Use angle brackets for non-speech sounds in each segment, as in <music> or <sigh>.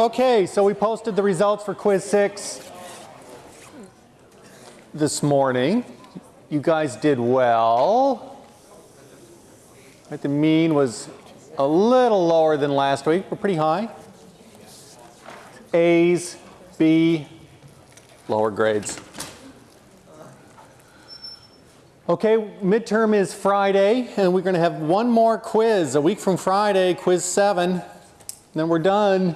Okay, so we posted the results for quiz six this morning. You guys did well. The mean was a little lower than last week, but pretty high. A's, B, lower grades. Okay, midterm is Friday, and we're going to have one more quiz a week from Friday, quiz seven. Then we're done.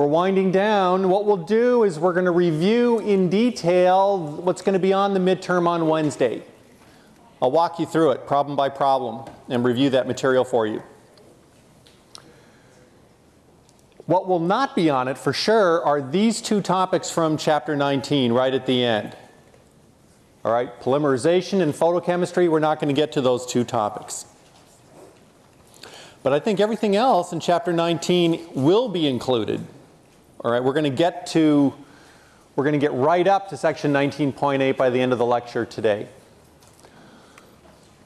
We're winding down. What we'll do is we're going to review in detail what's going to be on the midterm on Wednesday. I'll walk you through it problem by problem and review that material for you. What will not be on it for sure are these two topics from chapter 19 right at the end. All right, polymerization and photochemistry, we're not going to get to those two topics. But I think everything else in chapter 19 will be included. All right, we're going to get to, we're going to get right up to section 19.8 by the end of the lecture today.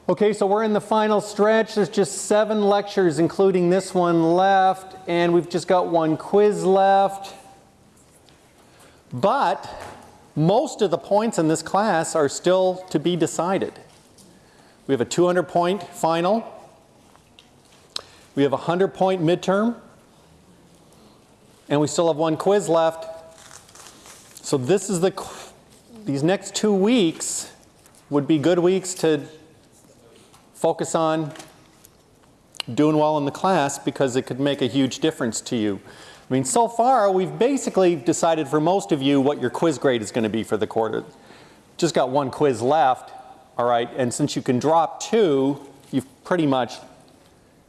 Okay, so we're in the final stretch. There's just seven lectures, including this one left, and we've just got one quiz left. But most of the points in this class are still to be decided. We have a 200 point final. We have a 100 point midterm. And we still have one quiz left. So this is the, these next two weeks would be good weeks to focus on doing well in the class because it could make a huge difference to you. I mean, so far we've basically decided for most of you what your quiz grade is going to be for the quarter. Just got one quiz left, all right, and since you can drop two, you've pretty much,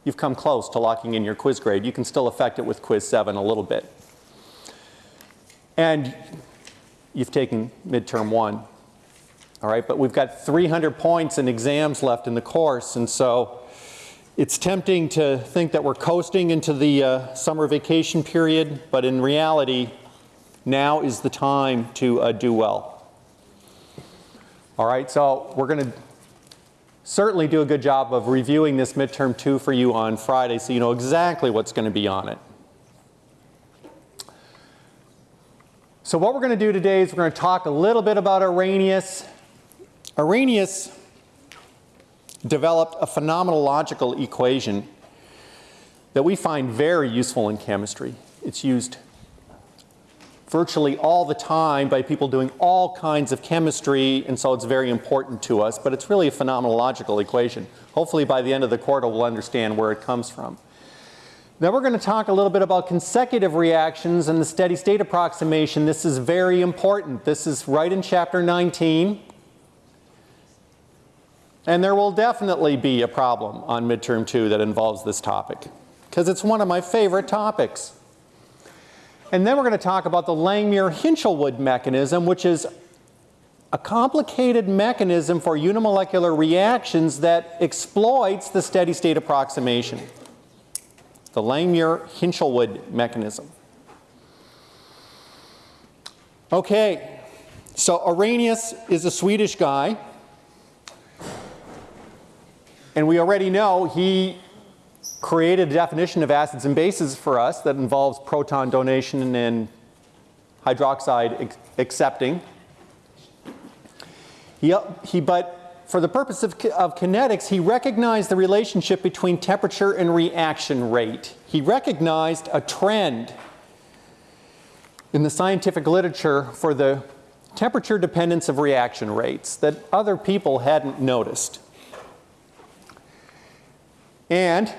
you've come close to locking in your quiz grade. You can still affect it with quiz seven a little bit. And you've taken midterm one, all right, but we've got 300 points and exams left in the course, and so it's tempting to think that we're coasting into the uh, summer vacation period, but in reality, now is the time to uh, do well. All right, so we're going to certainly do a good job of reviewing this midterm two for you on Friday so you know exactly what's going to be on it. So what we're going to do today is we're going to talk a little bit about Arrhenius. Arrhenius developed a phenomenological equation that we find very useful in chemistry. It's used virtually all the time by people doing all kinds of chemistry and so it's very important to us but it's really a phenomenological equation. Hopefully by the end of the quarter we'll understand where it comes from. Then we're going to talk a little bit about consecutive reactions and the steady state approximation. This is very important. This is right in chapter 19. And there will definitely be a problem on midterm two that involves this topic because it's one of my favorite topics. And then we're going to talk about the Langmuir-Hinshelwood mechanism, which is a complicated mechanism for unimolecular reactions that exploits the steady state approximation. The Langmuir-Hinshelwood mechanism. Okay, so Arrhenius is a Swedish guy and we already know he created a definition of acids and bases for us that involves proton donation and hydroxide accepting. He, he, but for the purpose of, of kinetics, he recognized the relationship between temperature and reaction rate. He recognized a trend in the scientific literature for the temperature dependence of reaction rates that other people hadn't noticed. And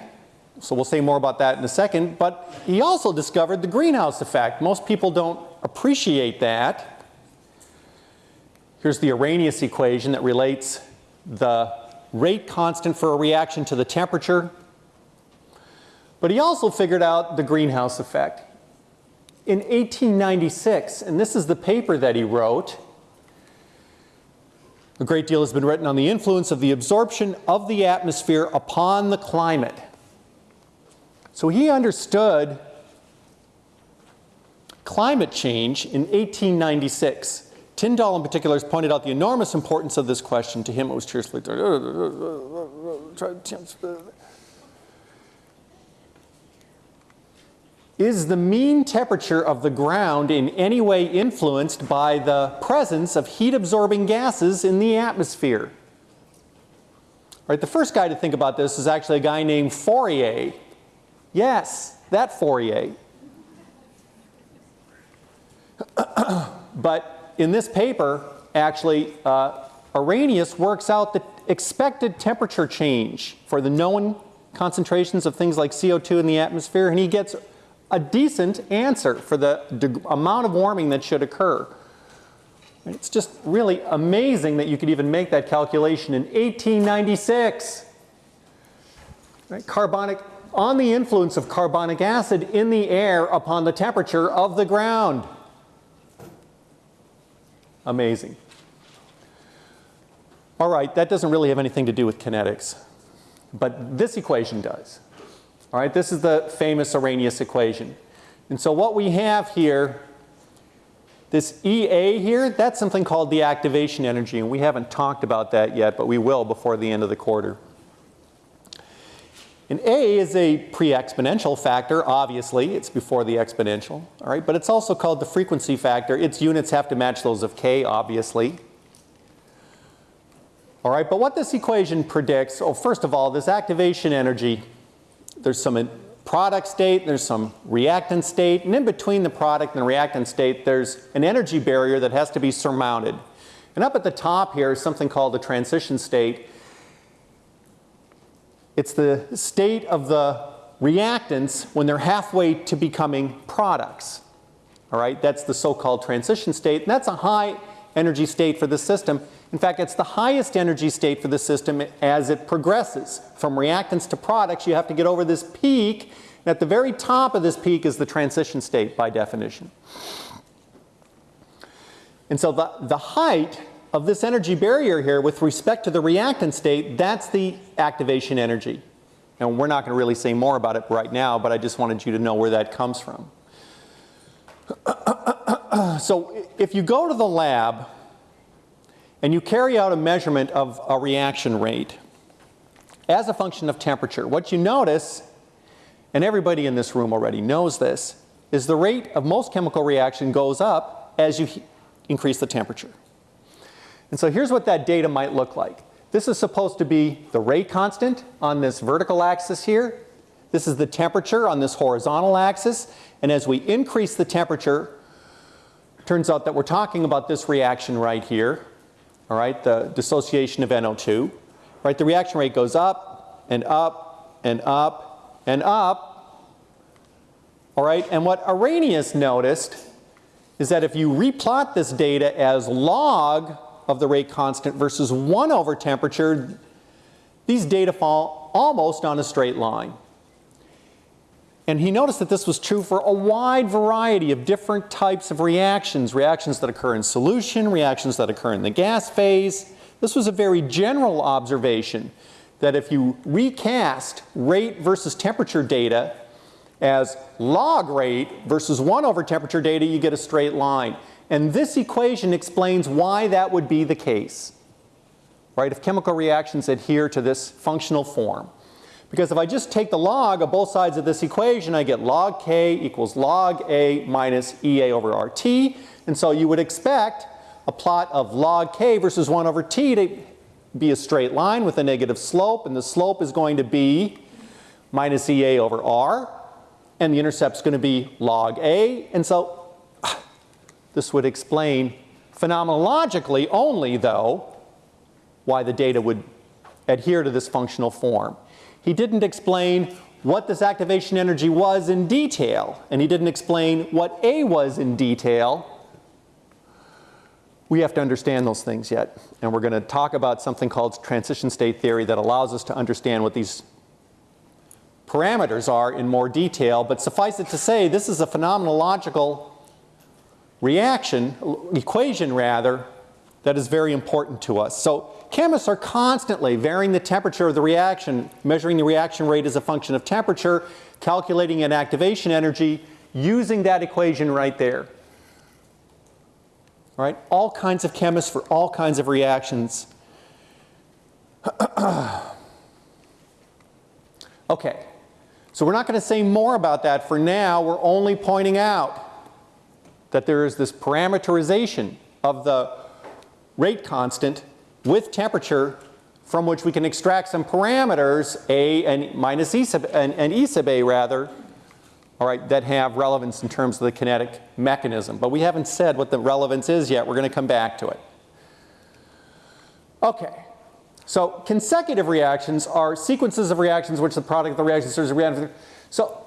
so we'll say more about that in a second, but he also discovered the greenhouse effect. Most people don't appreciate that. Here's the Arrhenius equation that relates the rate constant for a reaction to the temperature. But he also figured out the greenhouse effect. In 1896, and this is the paper that he wrote, a great deal has been written on the influence of the absorption of the atmosphere upon the climate. So he understood climate change in 1896. Tyndall in particular has pointed out the enormous importance of this question. To him it was cheerfully Is the mean temperature of the ground in any way influenced by the presence of heat-absorbing gases in the atmosphere? Right, the first guy to think about this is actually a guy named Fourier. Yes, that Fourier. but in this paper, actually, uh, Arrhenius works out the expected temperature change for the known concentrations of things like CO2 in the atmosphere, and he gets a decent answer for the amount of warming that should occur. It's just really amazing that you could even make that calculation in 1896. Right? Carbonic, on the influence of carbonic acid in the air upon the temperature of the ground. Amazing. All right, that doesn't really have anything to do with kinetics, but this equation does. All right, this is the famous Arrhenius equation. And so what we have here, this EA here, that's something called the activation energy, and we haven't talked about that yet, but we will before the end of the quarter. And A is a pre-exponential factor, obviously, it's before the exponential, all right, but it's also called the frequency factor. Its units have to match those of K, obviously. All right, but what this equation predicts, oh, first of all, this activation energy there's some product state, there's some reactant state, and in between the product and the reactant state, there's an energy barrier that has to be surmounted. And up at the top here is something called the transition state. It's the state of the reactants when they're halfway to becoming products. All right, that's the so-called transition state, and that's a high energy state for the system. In fact, it's the highest energy state for the system as it progresses. From reactants to products, you have to get over this peak. And at the very top of this peak is the transition state by definition. And so the, the height of this energy barrier here with respect to the reactant state, that's the activation energy. And we're not going to really say more about it right now, but I just wanted you to know where that comes from. <coughs> so if you go to the lab and you carry out a measurement of a reaction rate as a function of temperature, what you notice, and everybody in this room already knows this, is the rate of most chemical reaction goes up as you increase the temperature. And so here's what that data might look like. This is supposed to be the rate constant on this vertical axis here. This is the temperature on this horizontal axis. And as we increase the temperature, turns out that we're talking about this reaction right here all right, the dissociation of NO2, right, the reaction rate goes up and up and up and up, all right, and what Arrhenius noticed is that if you replot this data as log of the rate constant versus 1 over temperature, these data fall almost on a straight line. And he noticed that this was true for a wide variety of different types of reactions, reactions that occur in solution, reactions that occur in the gas phase. This was a very general observation that if you recast rate versus temperature data as log rate versus 1 over temperature data, you get a straight line. And this equation explains why that would be the case, right, if chemical reactions adhere to this functional form. Because if I just take the log of both sides of this equation, I get log k equals log a minus EA over RT. And so you would expect a plot of log k versus 1 over t to be a straight line with a negative slope. And the slope is going to be minus EA over R. And the intercept is going to be log a. And so this would explain phenomenologically only, though, why the data would adhere to this functional form. He didn't explain what this activation energy was in detail, and he didn't explain what A was in detail. We have to understand those things yet, and we're going to talk about something called transition state theory that allows us to understand what these parameters are in more detail, but suffice it to say, this is a phenomenological reaction, equation rather, that is very important to us. So chemists are constantly varying the temperature of the reaction, measuring the reaction rate as a function of temperature, calculating an activation energy, using that equation right there. All right, all kinds of chemists for all kinds of reactions. <clears throat> okay, So we're not going to say more about that for now. We're only pointing out that there is this parameterization of the rate constant with temperature from which we can extract some parameters, A and minus E sub, and, and E sub A rather, all right, that have relevance in terms of the kinetic mechanism. But we haven't said what the relevance is yet. We're going to come back to it. Okay. So consecutive reactions are sequences of reactions which the product of the reaction serves a reaction. So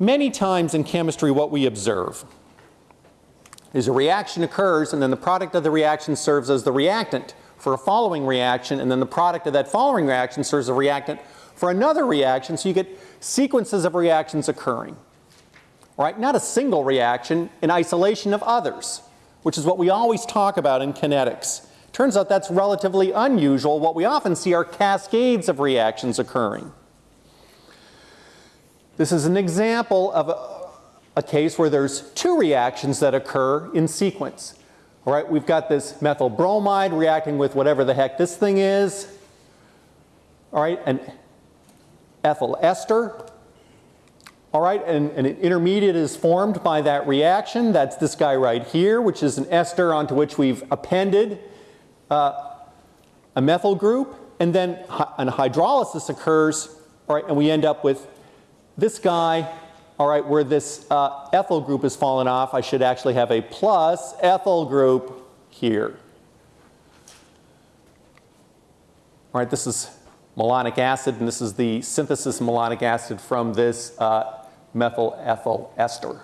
many times in chemistry what we observe is a reaction occurs and then the product of the reaction serves as the reactant for a following reaction and then the product of that following reaction serves as a reactant for another reaction so you get sequences of reactions occurring. Right? Not a single reaction in isolation of others, which is what we always talk about in kinetics. Turns out that's relatively unusual. What we often see are cascades of reactions occurring. This is an example of a, a, case where there's two reactions that occur in sequence. All right, we've got this methyl bromide reacting with whatever the heck this thing is. All right, an ethyl ester. All right, and, and, an intermediate is formed by that reaction. That's this guy right here, which is an ester onto which we've appended uh, a methyl group. And then an hydrolysis occurs, all right, and we end up with this guy, all right, where this uh, ethyl group has fallen off. I should actually have a plus ethyl group here. All right, this is malonic acid, and this is the synthesis of malonic acid from this uh, methyl ethyl ester.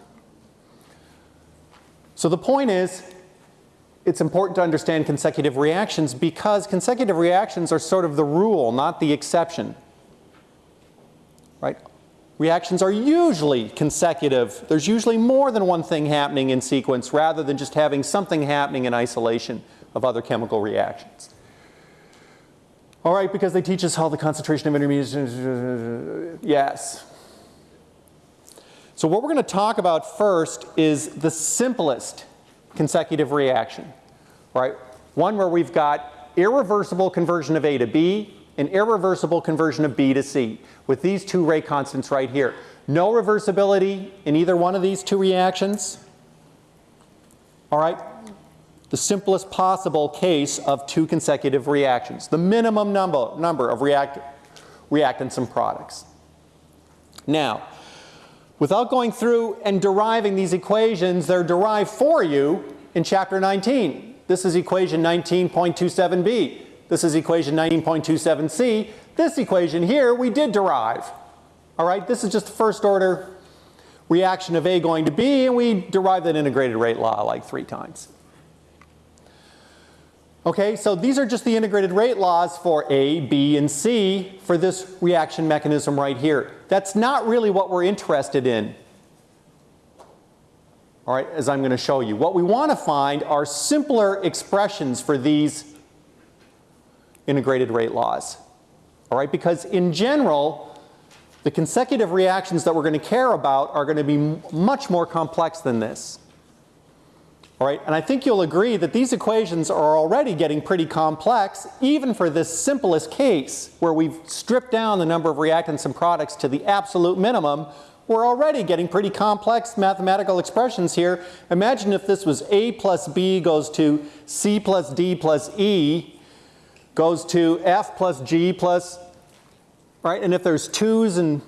So the point is, it's important to understand consecutive reactions because consecutive reactions are sort of the rule, not the exception. Right? Reactions are usually consecutive. There's usually more than one thing happening in sequence rather than just having something happening in isolation of other chemical reactions. All right, because they teach us how the concentration of intermediates, yes. So what we're going to talk about first is the simplest consecutive reaction, right? One where we've got irreversible conversion of A to B and irreversible conversion of B to C with these two rate constants right here. No reversibility in either one of these two reactions. All right, the simplest possible case of two consecutive reactions, the minimum number, number of react, reactants and products. Now, without going through and deriving these equations, they're derived for you in chapter 19. This is equation 19.27b. This is equation 19.27c. This equation here we did derive. All right, this is just the first order reaction of A going to B and we derived that integrated rate law like three times. Okay, so these are just the integrated rate laws for A, B, and C for this reaction mechanism right here. That's not really what we're interested in. All right, as I'm going to show you. What we want to find are simpler expressions for these integrated rate laws. All right, because in general, the consecutive reactions that we're going to care about are going to be much more complex than this. All right, and I think you'll agree that these equations are already getting pretty complex even for this simplest case where we've stripped down the number of reactants and products to the absolute minimum. We're already getting pretty complex mathematical expressions here. Imagine if this was A plus B goes to C plus D plus E goes to F plus G plus, right? And if there's twos and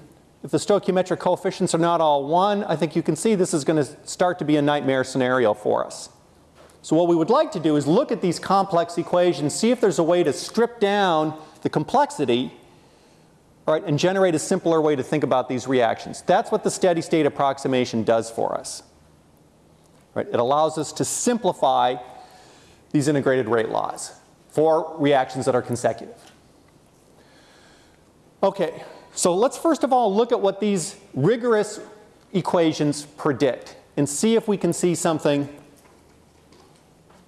if the stoichiometric coefficients are not all one, I think you can see this is going to start to be a nightmare scenario for us. So what we would like to do is look at these complex equations, see if there's a way to strip down the complexity right, and generate a simpler way to think about these reactions. That's what the steady state approximation does for us. Right? It allows us to simplify these integrated rate laws for reactions that are consecutive. Okay, so let's first of all look at what these rigorous equations predict and see if we can see something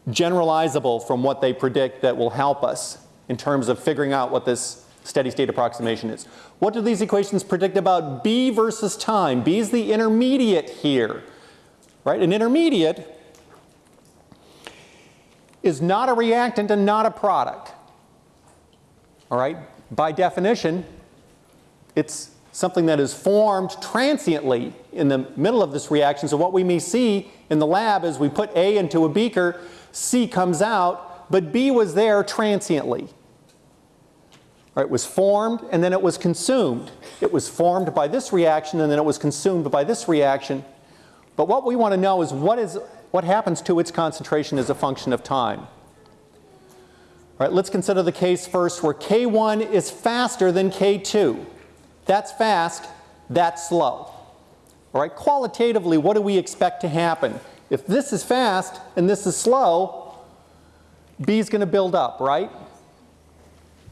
generalizable from what they predict that will help us in terms of figuring out what this steady state approximation is. What do these equations predict about B versus time? B is the intermediate here, right? An intermediate is not a reactant and not a product. All right? By definition, it's something that is formed transiently in the middle of this reaction. So what we may see in the lab is we put A into a beaker, C comes out, but B was there transiently. Right, it was formed and then it was consumed. It was formed by this reaction and then it was consumed by this reaction. But what we want to know is what, is, what happens to its concentration as a function of time. All right, let's consider the case first where K1 is faster than K2. That's fast, that's slow. All right, qualitatively, what do we expect to happen? If this is fast and this is slow, B is going to build up, right?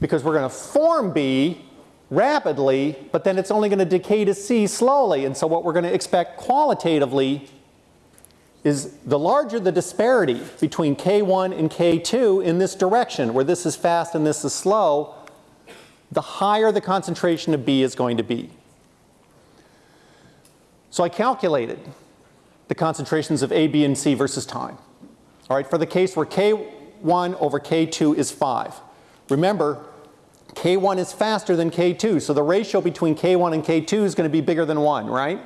Because we're going to form B rapidly, but then it's only going to decay to C slowly. And so what we're going to expect qualitatively is the larger the disparity between K1 and K2 in this direction, where this is fast and this is slow, the higher the concentration of B is going to be. So I calculated the concentrations of A, B, and C versus time. All right, for the case where K1 over K2 is 5. Remember, K1 is faster than K2, so the ratio between K1 and K2 is going to be bigger than 1, right?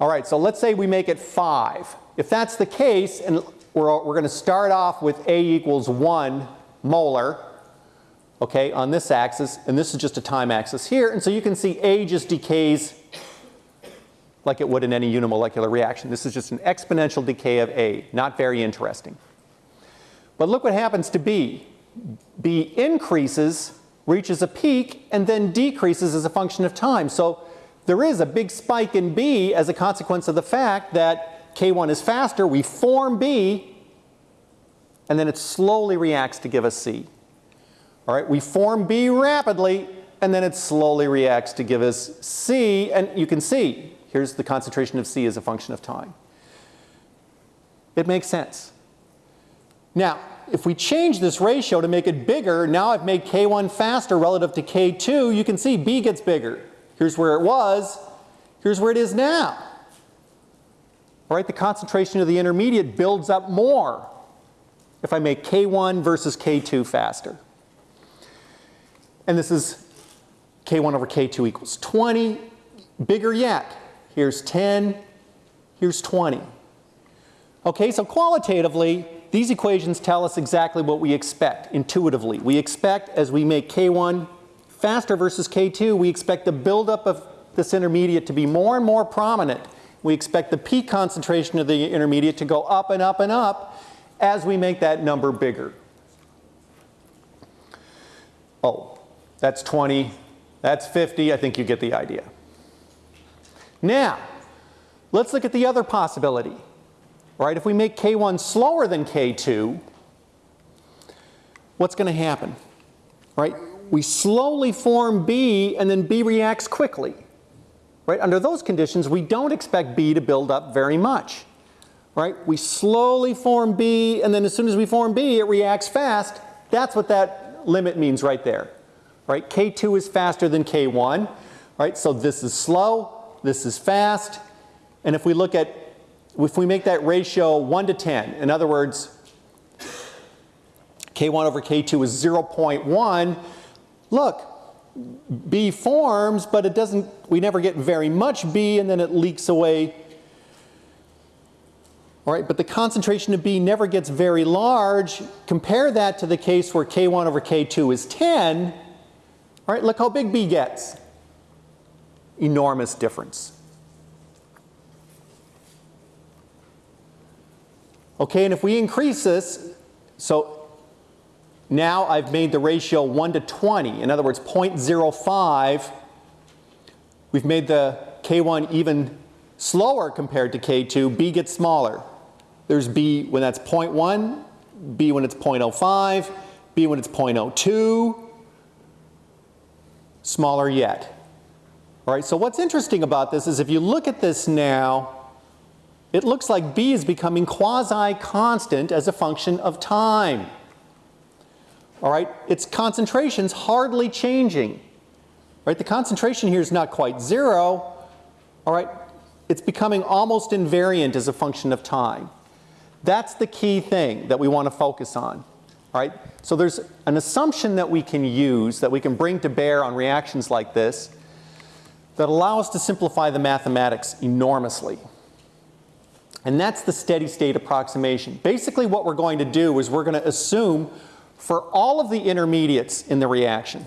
All right, so let's say we make it 5. If that's the case, and we're, we're going to start off with A equals 1 molar, okay, on this axis, and this is just a time axis here, and so you can see A just decays like it would in any unimolecular reaction. This is just an exponential decay of A, not very interesting. But look what happens to B. B increases, reaches a peak, and then decreases as a function of time. So there is a big spike in B as a consequence of the fact that K1 is faster, we form B, and then it slowly reacts to give us C. All right, we form B rapidly, and then it slowly reacts to give us C, and you can see, here's the concentration of C as a function of time. It makes sense. Now, if we change this ratio to make it bigger, now I've made K1 faster relative to K2, you can see B gets bigger. Here's where it was, here's where it is now. Right, the concentration of the intermediate builds up more if I make K1 versus K2 faster. And this is K1 over K2 equals 20. Bigger yet, here's 10, here's 20. Okay, so qualitatively, these equations tell us exactly what we expect intuitively. We expect as we make K1 faster versus K2, we expect the buildup of this intermediate to be more and more prominent. We expect the peak concentration of the intermediate to go up and up and up as we make that number bigger. Oh, that's 20, that's 50, I think you get the idea. Now, let's look at the other possibility right? If we make K1 slower than K2, what's going to happen? Right? We slowly form B and then B reacts quickly. Right? Under those conditions, we don't expect B to build up very much. Right? We slowly form B and then as soon as we form B, it reacts fast. That's what that limit means right there. Right? K2 is faster than K1. Right? So this is slow, this is fast. And if we look at if we make that ratio 1 to 10, in other words, K1 over K2 is 0.1, look, B forms, but it doesn't, we never get very much B and then it leaks away. All right, but the concentration of B never gets very large. Compare that to the case where K1 over K2 is 10. All right, look how big B gets. Enormous difference. Okay, and if we increase this, so now I've made the ratio 1 to 20, in other words 0.05, we've made the K1 even slower compared to K2, B gets smaller. There's B when that's 0.1, B when it's 0.05, B when it's 0.02, smaller yet. All right, so what's interesting about this is if you look at this now, it looks like B is becoming quasi-constant as a function of time. All right, its concentration's hardly changing. Right, the concentration here is not quite zero. All right, it's becoming almost invariant as a function of time. That's the key thing that we want to focus on. All right, so there's an assumption that we can use, that we can bring to bear on reactions like this, that allow us to simplify the mathematics enormously. And that's the steady state approximation. Basically what we're going to do is we're going to assume for all of the intermediates in the reaction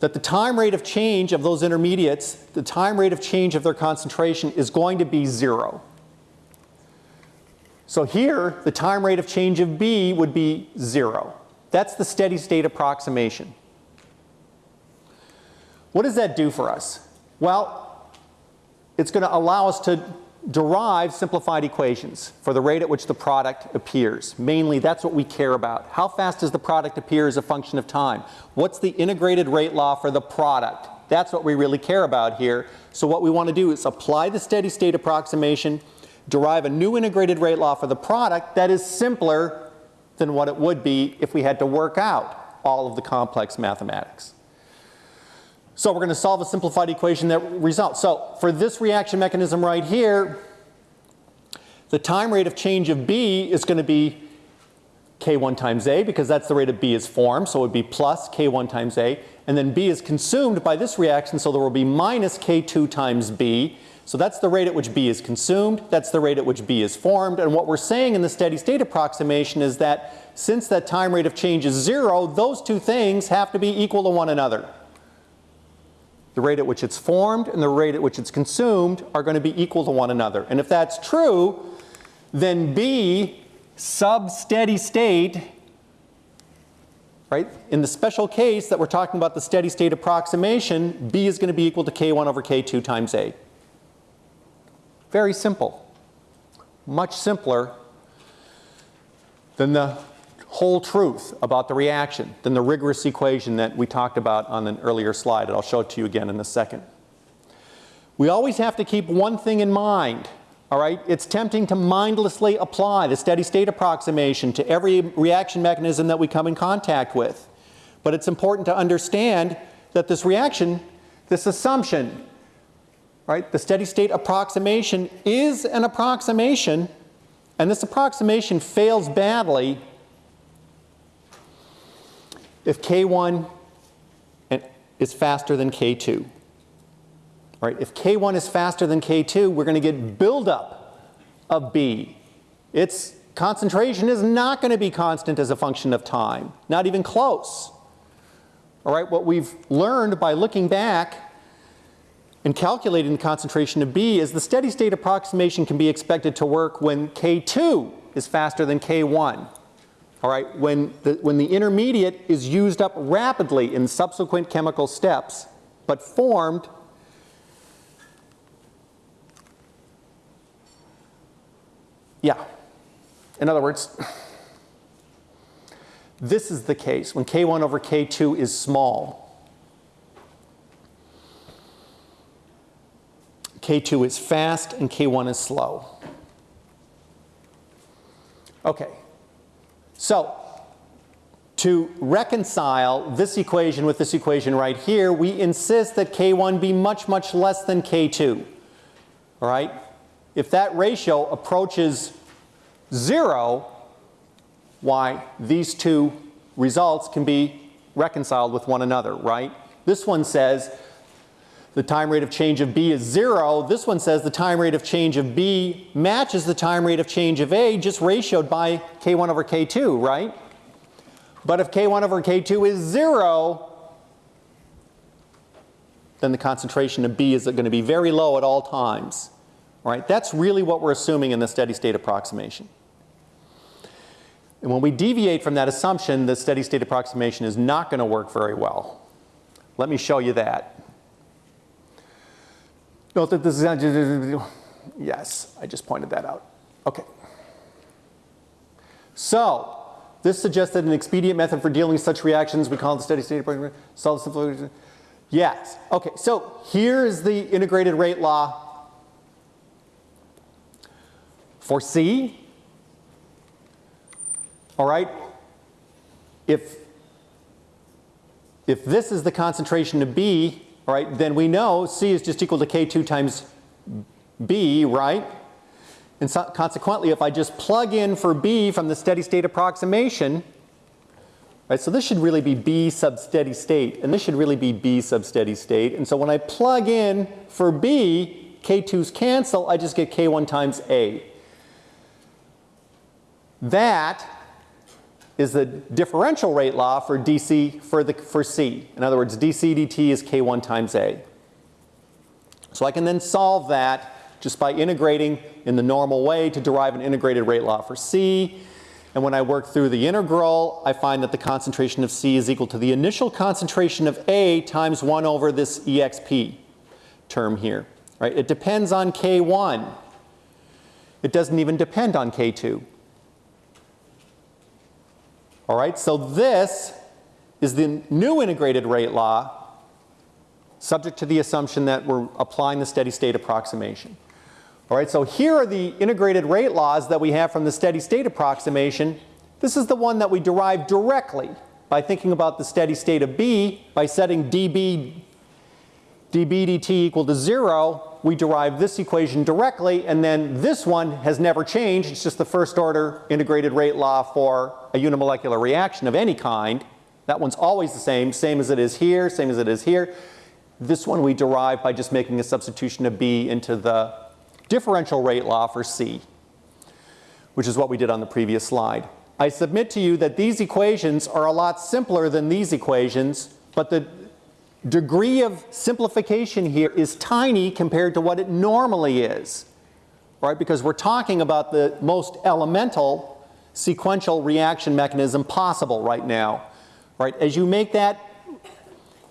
that the time rate of change of those intermediates, the time rate of change of their concentration is going to be zero. So here, the time rate of change of B would be zero. That's the steady state approximation. What does that do for us? Well, it's going to allow us to derive simplified equations for the rate at which the product appears. Mainly, that's what we care about. How fast does the product appear as a function of time? What's the integrated rate law for the product? That's what we really care about here. So what we want to do is apply the steady state approximation, derive a new integrated rate law for the product that is simpler than what it would be if we had to work out all of the complex mathematics. So we're going to solve a simplified equation that results. So for this reaction mechanism right here, the time rate of change of B is going to be K1 times A because that's the rate of B is formed. So it would be plus K1 times A. And then B is consumed by this reaction so there will be minus K2 times B. So that's the rate at which B is consumed. That's the rate at which B is formed. And what we're saying in the steady state approximation is that since that time rate of change is zero, those two things have to be equal to one another the rate at which it's formed and the rate at which it's consumed are going to be equal to one another. And if that's true, then B sub steady state, right, in the special case that we're talking about the steady state approximation, B is going to be equal to K1 over K2 times A. Very simple. Much simpler than the whole truth about the reaction than the rigorous equation that we talked about on an earlier slide. And I'll show it to you again in a second. We always have to keep one thing in mind. All right, it's tempting to mindlessly apply the steady state approximation to every reaction mechanism that we come in contact with. But it's important to understand that this reaction, this assumption, right, the steady state approximation is an approximation and this approximation fails badly if K1 is faster than K2. Right? If K1 is faster than K2, we're going to get buildup of B. Its concentration is not going to be constant as a function of time, not even close. All right, what we've learned by looking back and calculating the concentration of B is the steady state approximation can be expected to work when K2 is faster than K1 all right, when the, when the intermediate is used up rapidly in subsequent chemical steps, but formed Yeah. In other words, this is the case when K1 over K2 is small. K2 is fast and K1 is slow. Okay, so to reconcile this equation with this equation right here, we insist that K1 be much, much less than K2. All right? If that ratio approaches zero, why these two results can be reconciled with one another, right? This one says the time rate of change of B is zero. This one says the time rate of change of B matches the time rate of change of A just ratioed by K1 over K2, right? But if K1 over K2 is zero, then the concentration of B is going to be very low at all times. Right, that's really what we're assuming in the steady state approximation. And when we deviate from that assumption, the steady state approximation is not going to work very well. Let me show you that. That this is, yes, I just pointed that out. Okay. So, this suggested an expedient method for dealing with such reactions. We call the steady state simplification. Yes. Okay, so here's the integrated rate law for C. All right. If, if this is the concentration of B, all right, then we know C is just equal to K2 times B, right? And so consequently, if I just plug in for B from the steady state approximation, Right, so this should really be B sub steady state, and this should really be B sub steady state. And so when I plug in for B, K2's cancel, I just get K1 times A. That is the differential rate law for DC for, the, for C. In other words, dC dt is K1 times A. So I can then solve that just by integrating in the normal way to derive an integrated rate law for C. And when I work through the integral, I find that the concentration of C is equal to the initial concentration of A times 1 over this EXP term here. Right? It depends on K1. It doesn't even depend on K2. All right, so this is the new integrated rate law subject to the assumption that we're applying the steady state approximation. All right, so here are the integrated rate laws that we have from the steady state approximation. This is the one that we derive directly by thinking about the steady state of B by setting dB, dB dt equal to zero. We derive this equation directly and then this one has never changed. It's just the first order integrated rate law for a unimolecular reaction of any kind. That one's always the same, same as it is here, same as it is here. This one we derive by just making a substitution of B into the differential rate law for C, which is what we did on the previous slide. I submit to you that these equations are a lot simpler than these equations, but the degree of simplification here is tiny compared to what it normally is, right? Because we're talking about the most elemental sequential reaction mechanism possible right now, right? As you make that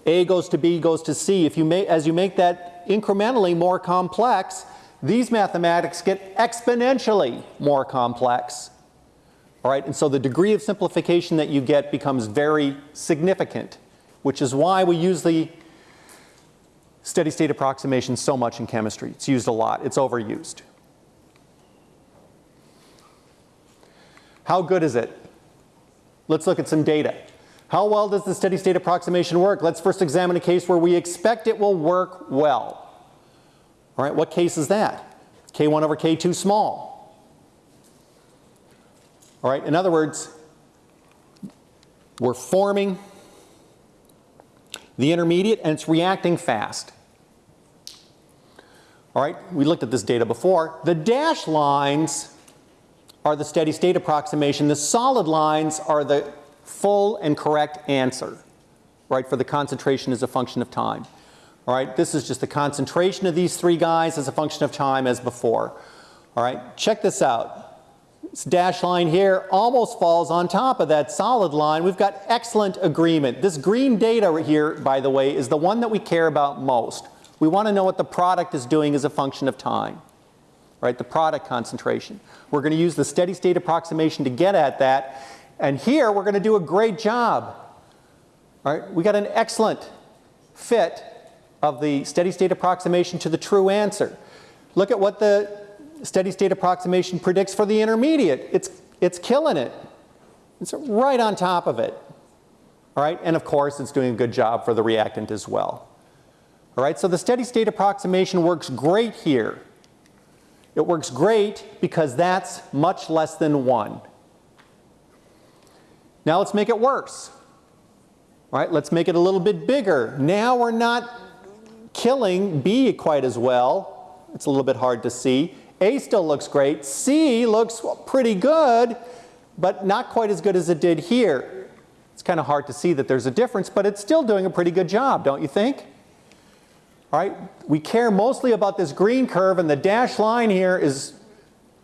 A goes to B goes to C, if you make, as you make that incrementally more complex, these mathematics get exponentially more complex. All right, and so the degree of simplification that you get becomes very significant, which is why we use the steady state approximation so much in chemistry. It's used a lot, it's overused. How good is it? Let's look at some data. How well does the steady state approximation work? Let's first examine a case where we expect it will work well. All right, what case is that? K1 over K2 small. All right, in other words, we're forming the intermediate and it's reacting fast. All right, we looked at this data before. The dashed lines are the steady state approximation. The solid lines are the full and correct answer, right, for the concentration as a function of time. All right, this is just the concentration of these three guys as a function of time as before. All right, check this out. Dash line here almost falls on top of that solid line. We've got excellent agreement. This green data here, by the way, is the one that we care about most. We want to know what the product is doing as a function of time, right? The product concentration. We're going to use the steady state approximation to get at that. And here we're going to do a great job. All right, we got an excellent fit of the steady state approximation to the true answer. Look at what the steady state approximation predicts for the intermediate. It's, it's killing it. It's right on top of it. All right, and of course it's doing a good job for the reactant as well. All right, so the steady state approximation works great here. It works great because that's much less than one. Now let's make it worse. All right, let's make it a little bit bigger. Now we're not killing B quite as well. It's a little bit hard to see. A still looks great. C looks pretty good, but not quite as good as it did here. It's kind of hard to see that there's a difference, but it's still doing a pretty good job, don't you think? All right, we care mostly about this green curve and the dashed line here is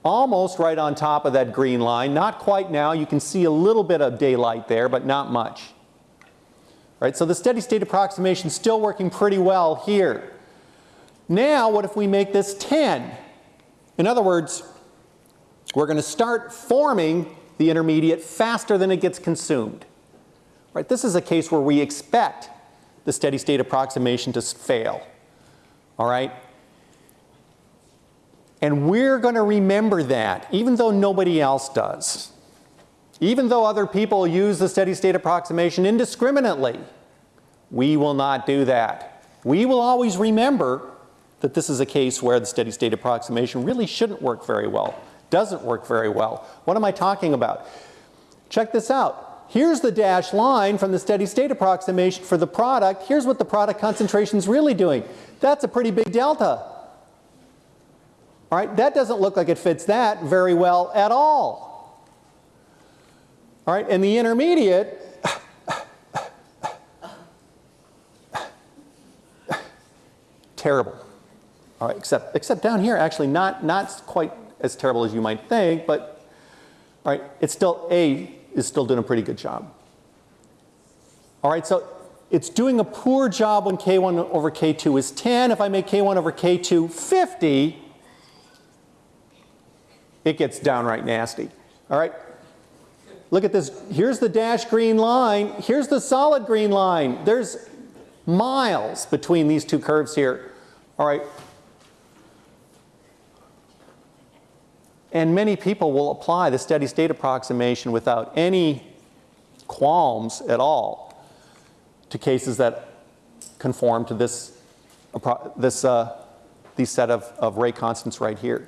almost right on top of that green line. Not quite now. You can see a little bit of daylight there, but not much. All right, so the steady state approximation is still working pretty well here. Now what if we make this 10? In other words, we're going to start forming the intermediate faster than it gets consumed. Right, this is a case where we expect the steady state approximation to fail. All right? And we're going to remember that even though nobody else does. Even though other people use the steady state approximation indiscriminately, we will not do that. We will always remember that this is a case where the steady state approximation really shouldn't work very well, doesn't work very well. What am I talking about? Check this out. here's the dashed line from the steady state approximation for the product. Here's what the product concentration is really doing. That's a pretty big delta. All right, that doesn't look like it fits that very well at all. All right, and the intermediate <laughs> terrible. Except, except down here, actually not, not quite as terrible as you might think, but all right, it's still, A is still doing a pretty good job. All right, so it's doing a poor job when K1 over K2 is 10. If I make K1 over K2 50, it gets downright nasty. All right, look at this. Here's the dashed green line. Here's the solid green line. There's miles between these two curves here. All right. And many people will apply the steady state approximation without any qualms at all to cases that conform to this, this uh, these set of, of rate constants right here.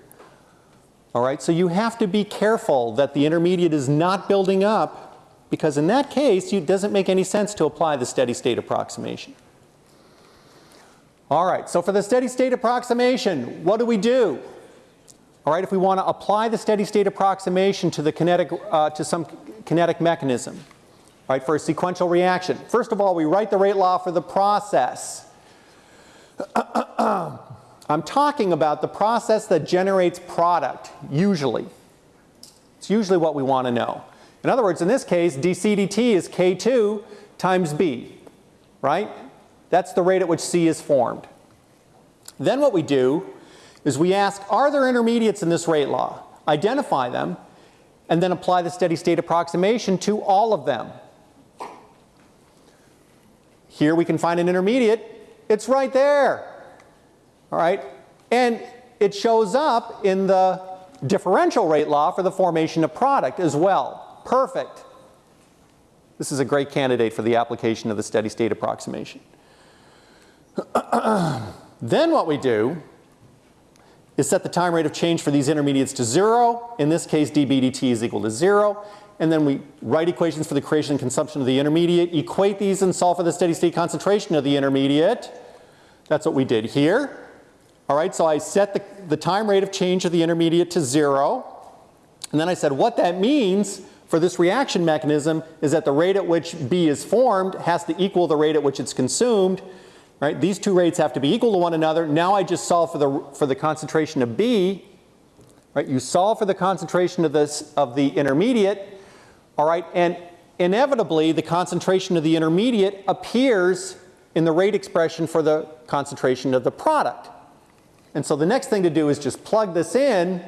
All right, so you have to be careful that the intermediate is not building up because in that case, it doesn't make any sense to apply the steady state approximation. All right, so for the steady state approximation, what do we do? All right, if we want to apply the steady state approximation to the kinetic, uh, to some kinetic mechanism, right, for a sequential reaction. First of all, we write the rate law for the process. <clears throat> I'm talking about the process that generates product, usually. It's usually what we want to know. In other words, in this case, dc dt is K2 times B, right? That's the rate at which C is formed. Then what we do is we ask, are there intermediates in this rate law? Identify them, and then apply the steady state approximation to all of them. Here we can find an intermediate. It's right there. All right? And it shows up in the differential rate law for the formation of product as well. Perfect. This is a great candidate for the application of the steady state approximation. <clears throat> then what we do is set the time rate of change for these intermediates to zero. In this case, dBdt is equal to zero. And then we write equations for the creation and consumption of the intermediate, equate these and solve for the steady state concentration of the intermediate. That's what we did here. All right, so I set the, the time rate of change of the intermediate to zero. And then I said what that means for this reaction mechanism is that the rate at which B is formed has to equal the rate at which it's consumed. Right? These two rates have to be equal to one another. Now I just solve for the, for the concentration of B. Right? You solve for the concentration of, this, of the intermediate. All right? And inevitably, the concentration of the intermediate appears in the rate expression for the concentration of the product. And so the next thing to do is just plug this in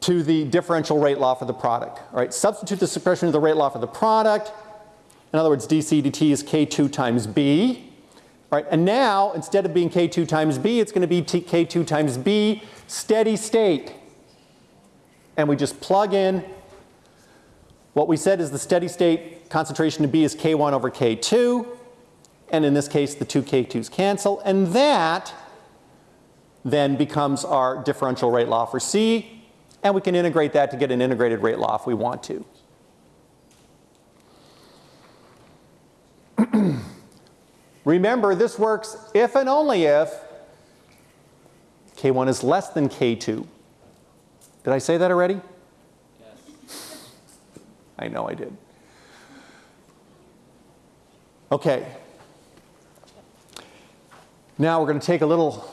to the differential rate law for the product. All right, substitute the expression of the rate law for the product. In other words, dc dt is k2 times b. Right, and now, instead of being K2 times B, it's going to be T K2 times B steady state. And we just plug in what we said is the steady state concentration of B is K1 over K2. And in this case, the two K2s cancel. And that then becomes our differential rate law for C. And we can integrate that to get an integrated rate law if we want to. <clears throat> Remember, this works if and only if K1 is less than K2. Did I say that already? Yes. I know I did. Okay. Now we're going to take a little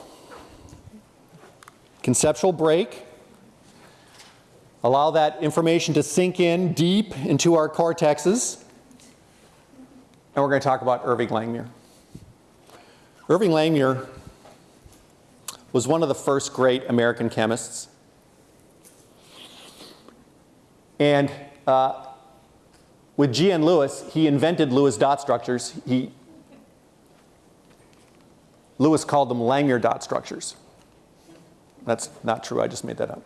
conceptual break. Allow that information to sink in deep into our cortexes. And we're going to talk about Irving Langmuir. Irving Langmuir was one of the first great American chemists. And uh, with G.N. Lewis, he invented Lewis dot structures. He, Lewis called them Langmuir dot structures. That's not true, I just made that up.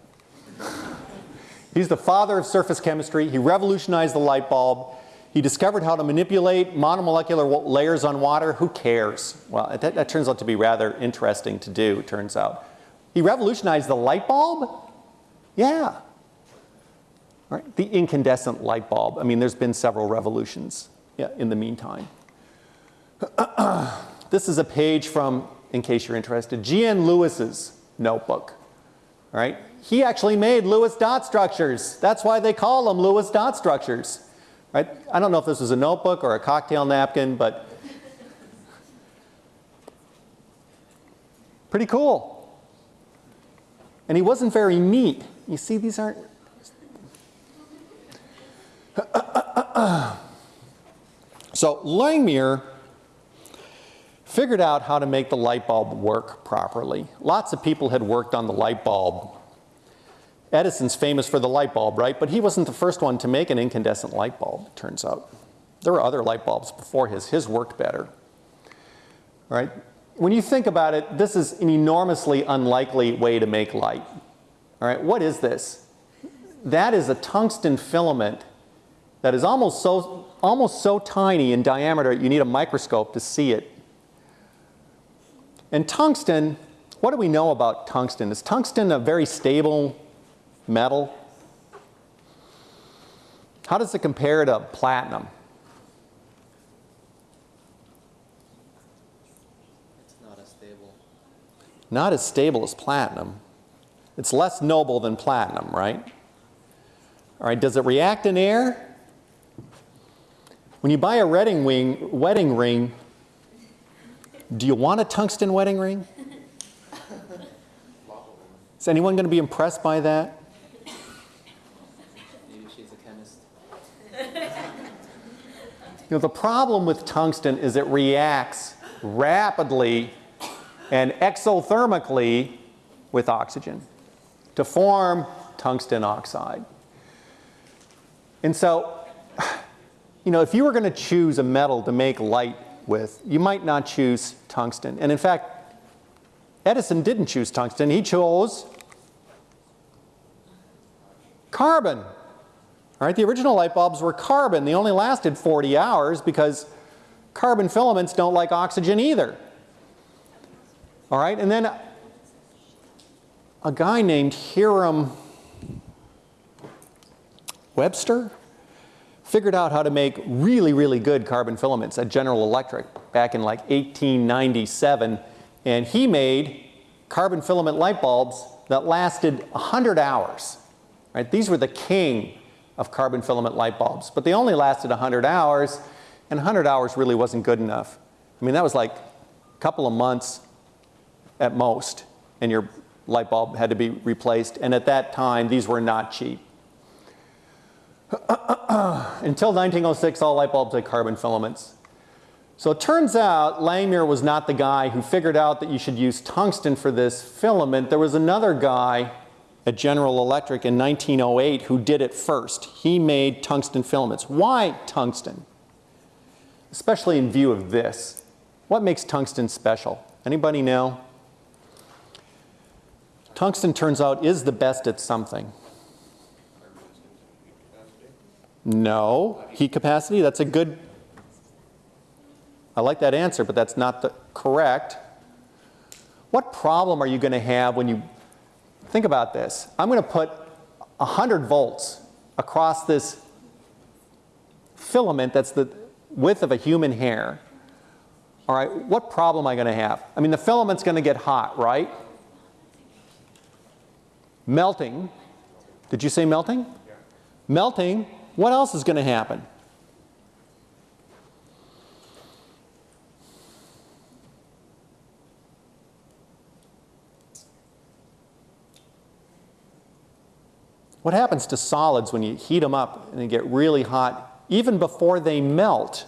He's the father of surface chemistry. He revolutionized the light bulb. He discovered how to manipulate monomolecular layers on water. Who cares? Well, that, that turns out to be rather interesting to do, it turns out. He revolutionized the light bulb? Yeah. Right, the incandescent light bulb. I mean, there's been several revolutions yeah, in the meantime. <clears throat> this is a page from, in case you're interested, G.N. Lewis's notebook. All right, he actually made Lewis dot structures. That's why they call them Lewis dot structures. Right? I don't know if this is a notebook or a cocktail napkin, but pretty cool. And he wasn't very neat. You see, these aren't. <coughs> so Langmuir figured out how to make the light bulb work properly. Lots of people had worked on the light bulb. Edison's famous for the light bulb, right? But he wasn't the first one to make an incandescent light bulb, it turns out. There were other light bulbs before his. His worked better. Right? When you think about it, this is an enormously unlikely way to make light. All right, what is this? That is a tungsten filament that is almost so, almost so tiny in diameter you need a microscope to see it. And tungsten, what do we know about tungsten? Is tungsten a very stable metal? How does it compare to platinum? It's not as stable. Not as stable as platinum. It's less noble than platinum, right? All right, does it react in air? When you buy a wedding, wing, wedding ring, do you want a tungsten wedding ring? <laughs> Is anyone going to be impressed by that? You know, the problem with tungsten is it reacts rapidly and exothermically with oxygen to form tungsten oxide. And so, you know, if you were going to choose a metal to make light with, you might not choose tungsten. And in fact, Edison didn't choose tungsten. He chose carbon. All right, the original light bulbs were carbon. They only lasted 40 hours because carbon filaments don't like oxygen either. All right, and then a guy named Hiram Webster figured out how to make really, really good carbon filaments at General Electric back in like 1897. And he made carbon filament light bulbs that lasted 100 hours. Right? These were the king of carbon filament light bulbs. But they only lasted 100 hours, and 100 hours really wasn't good enough. I mean, that was like a couple of months at most, and your light bulb had to be replaced. And at that time, these were not cheap. <clears throat> Until 1906, all light bulbs had carbon filaments. So it turns out Langmuir was not the guy who figured out that you should use tungsten for this filament. There was another guy at General Electric in 1908 who did it first. He made tungsten filaments. Why tungsten? Especially in view of this. What makes tungsten special? Anybody know? Tungsten turns out is the best at something. No. Heat capacity, that's a good, I like that answer, but that's not the correct. What problem are you going to have when you Think about this. I'm going to put 100 volts across this filament that's the width of a human hair. All right, what problem am I going to have? I mean, the filament's going to get hot, right? Melting. Did you say melting? Yeah. Melting. What else is going to happen? What happens to solids when you heat them up and they get really hot, even before they melt?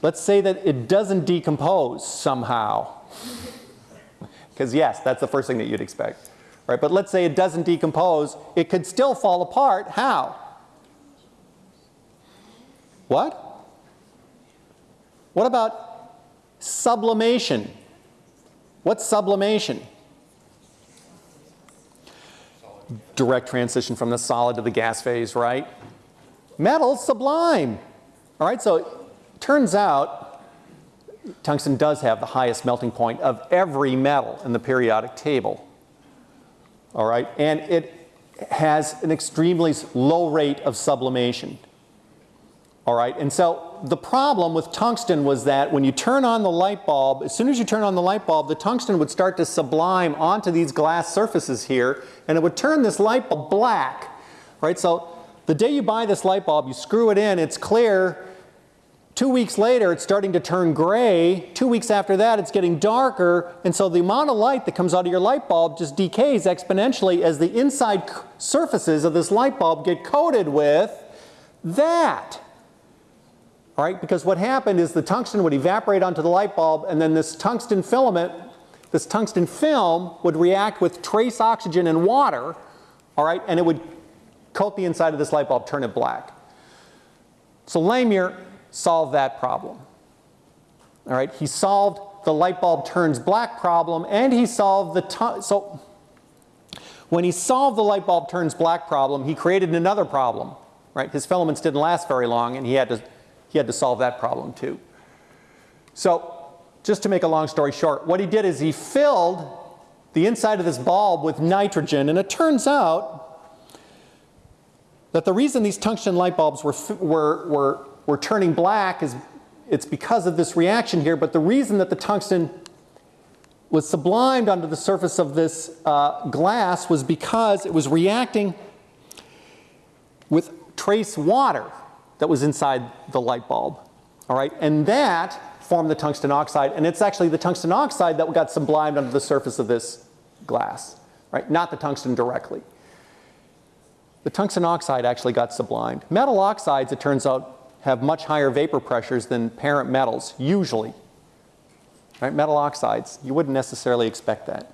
Let's say that it doesn't decompose somehow. <laughs> Because yes, that's the first thing that you'd expect. Right? But let's say it doesn't decompose, it could still fall apart. How? What? What about sublimation? What's sublimation? Direct transition from the solid to the gas phase, right? Metal's sublime. All right, so turns out tungsten does have the highest melting point of every metal in the periodic table. All right, and it has an extremely low rate of sublimation. All right, and so the problem with tungsten was that when you turn on the light bulb, as soon as you turn on the light bulb, the tungsten would start to sublime onto these glass surfaces here, and it would turn this light bulb black. Right, so the day you buy this light bulb, you screw it in, it's clear. Two weeks later, it's starting to turn gray. Two weeks after that, it's getting darker. And so the amount of light that comes out of your light bulb just decays exponentially as the inside surfaces of this light bulb get coated with that. All right, because what happened is the tungsten would evaporate onto the light bulb and then this tungsten filament, this tungsten film would react with trace oxygen and water, all right, and it would coat the inside of this light bulb, turn it black. So Langmuir solved that problem. All right, he solved the light bulb turns black problem and he solved the, so when he solved the light bulb turns black problem, he created another problem, right? His filaments didn't last very long and he had to he had to solve that problem too. So just to make a long story short, what he did is he filled the inside of this bulb with nitrogen and it turns out that the reason these tungsten light bulbs were, were, were, were turning black is it's because of this reaction here, but the reason that the tungsten was sublimed onto the surface of this uh, glass was because it was reacting with trace water that was inside the light bulb. All right, and that formed the tungsten oxide, and it's actually the tungsten oxide that got sublimed under the surface of this glass, right? Not the tungsten directly. The tungsten oxide actually got sublimed. Metal oxides, it turns out, have much higher vapor pressures than parent metals, usually. Right? Metal oxides, you wouldn't necessarily expect that.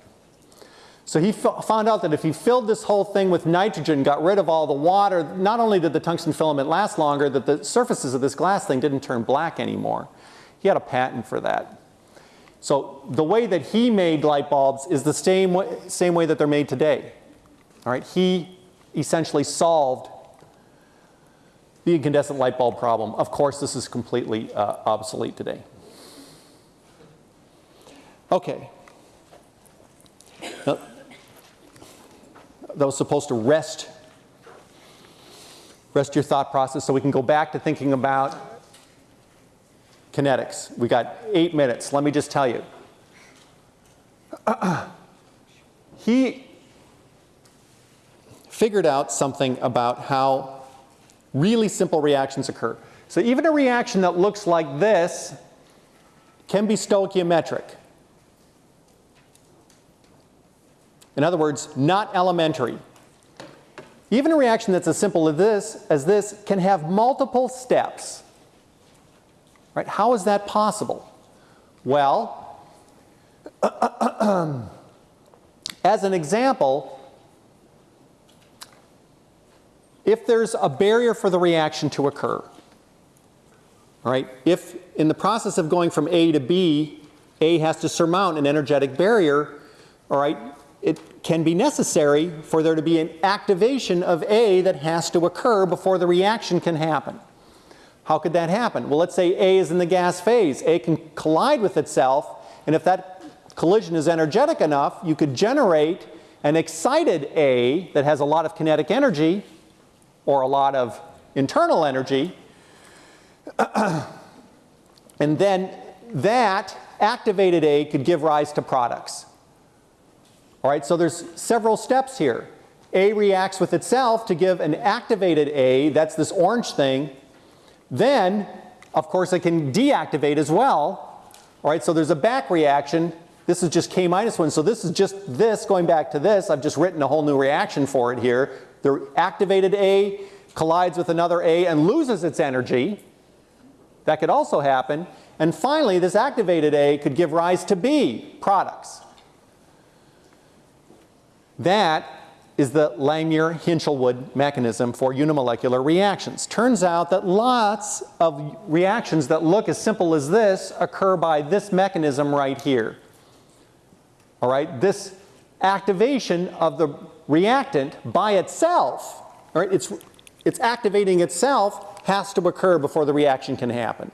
So he found out that if he filled this whole thing with nitrogen, got rid of all the water, not only did the tungsten filament last longer, that the surfaces of this glass thing didn't turn black anymore. He had a patent for that. So the way that he made light bulbs is the same way, same way that they're made today. All right, he essentially solved the incandescent light bulb problem. Of course, this is completely uh, obsolete today. Okay. Now, that was supposed to rest, rest your thought process so we can go back to thinking about kinetics. We got eight minutes. Let me just tell you. <clears throat> he figured out something about how really simple reactions occur. So even a reaction that looks like this can be stoichiometric. In other words, not elementary. Even a reaction that's as simple as this, as this can have multiple steps. Right? How is that possible? Well, <clears throat> as an example, if there's a barrier for the reaction to occur, right? If in the process of going from A to B, A has to surmount an energetic barrier, all right, it can be necessary for there to be an activation of A that has to occur before the reaction can happen. How could that happen? Well, let's say A is in the gas phase. A can collide with itself, and if that collision is energetic enough, you could generate an excited A that has a lot of kinetic energy or a lot of internal energy, <clears throat> and then that activated A could give rise to products. All right, so there's several steps here. A reacts with itself to give an activated A, that's this orange thing. Then, of course, it can deactivate as well. All right, so there's a back reaction. This is just K minus one, so this is just this going back to this. I've just written a whole new reaction for it here. The activated A collides with another A and loses its energy. That could also happen. And finally, this activated A could give rise to B, products. That is the Langmuir-Hinshelwood mechanism for unimolecular reactions. Turns out that lots of reactions that look as simple as this occur by this mechanism right here. All right, this activation of the reactant by itself, all right, it's, it's activating itself has to occur before the reaction can happen.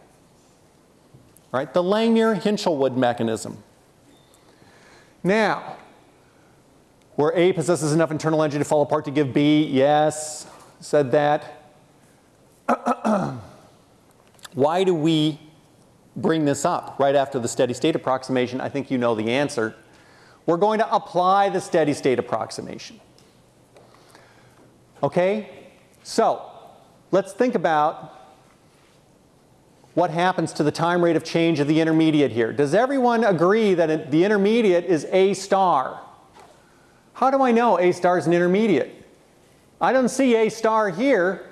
All right, The Langmuir-Hinshelwood mechanism. Now, where A possesses enough internal energy to fall apart to give B, yes, said that. <clears throat> Why do we bring this up right after the steady state approximation? I think you know the answer. We're going to apply the steady state approximation. Okay? So, let's think about what happens to the time rate of change of the intermediate here. Does everyone agree that the intermediate is A star? How do I know A star is an intermediate? I don't see A star here,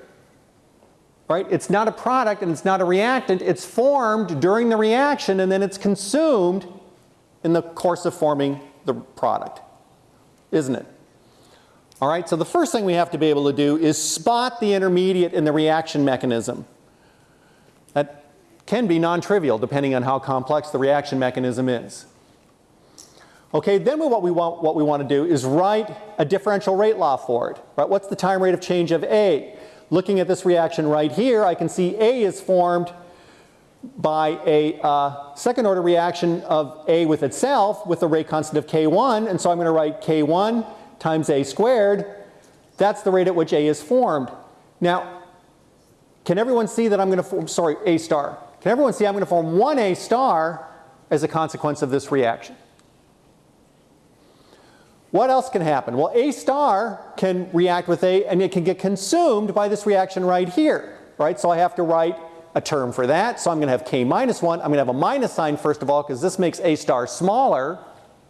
right? It's not a product and it's not a reactant. It's formed during the reaction and then it's consumed in the course of forming the product, isn't it? All right, so the first thing we have to be able to do is spot the intermediate in the reaction mechanism. That can be non-trivial depending on how complex the reaction mechanism is. Okay, then what we want, what we want to do is write a differential rate law for it. Right? What's the time rate of change of A? Looking at this reaction right here, I can see A is formed by a uh, second order reaction of A with itself with a rate constant of K1. And so I'm going to write K1 times A squared. That's the rate at which A is formed. Now, can everyone see that I'm going to form, sorry, A star. Can everyone see I'm going to form one A star as a consequence of this reaction? What else can happen? Well, A star can react with A and it can get consumed by this reaction right here, right? So I have to write a term for that. So I'm going to have K minus 1. I'm going to have a minus sign first of all because this makes A star smaller,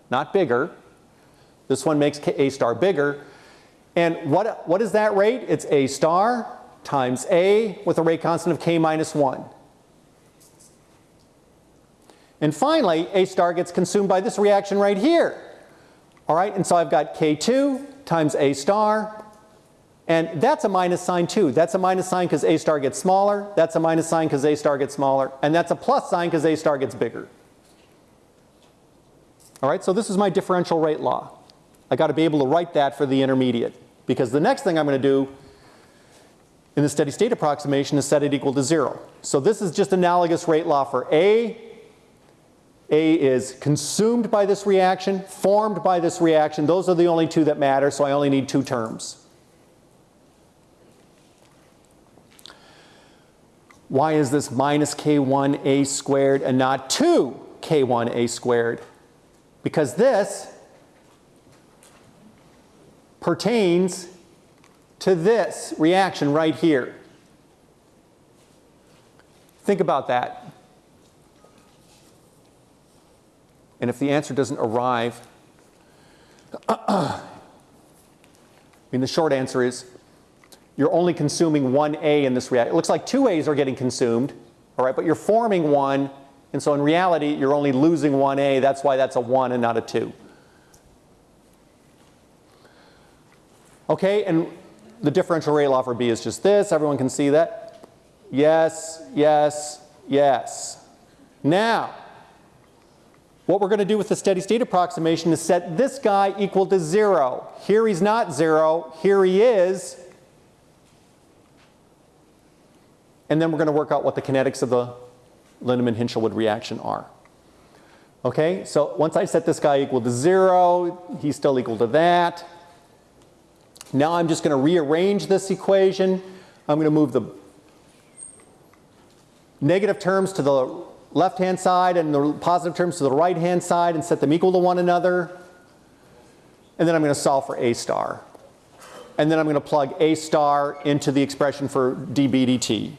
not bigger. This one makes K, A star bigger. And what, what is that rate? It's A star times A with a rate constant of K minus 1. And finally, A star gets consumed by this reaction right here. All right, and so I've got K2 times A star, and that's a minus sign too. That's a minus sign because A star gets smaller, that's a minus sign because A star gets smaller, and that's a plus sign because A star gets bigger. All right, so this is my differential rate law. I got to be able to write that for the intermediate because the next thing I'm going to do in the steady state approximation is set it equal to zero. So this is just analogous rate law for A, a is consumed by this reaction, formed by this reaction. Those are the only two that matter, so I only need two terms. Why is this minus k1a squared and not 2k1a squared? Because this pertains to this reaction right here. Think about that. And if the answer doesn't arrive, <clears throat> I mean, the short answer is you're only consuming one A in this reaction. It looks like two A's are getting consumed, all right, but you're forming one, and so in reality, you're only losing one A. That's why that's a one and not a two. Okay, and the differential rate law for B is just this. Everyone can see that? Yes, yes, yes. Now, what we're going to do with the steady state approximation is set this guy equal to zero. Here he's not zero, here he is. And then we're going to work out what the kinetics of the Lindemann-Hinshelwood reaction are. Okay, so once I set this guy equal to zero, he's still equal to that. Now I'm just going to rearrange this equation. I'm going to move the negative terms to the left-hand side and the positive terms to the right-hand side and set them equal to one another. And then I'm going to solve for A star. And then I'm going to plug A star into the expression for dBdt.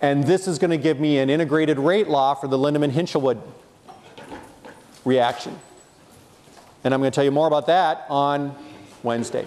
And this is going to give me an integrated rate law for the Lindemann-Hinshelwood reaction. And I'm going to tell you more about that on Wednesday.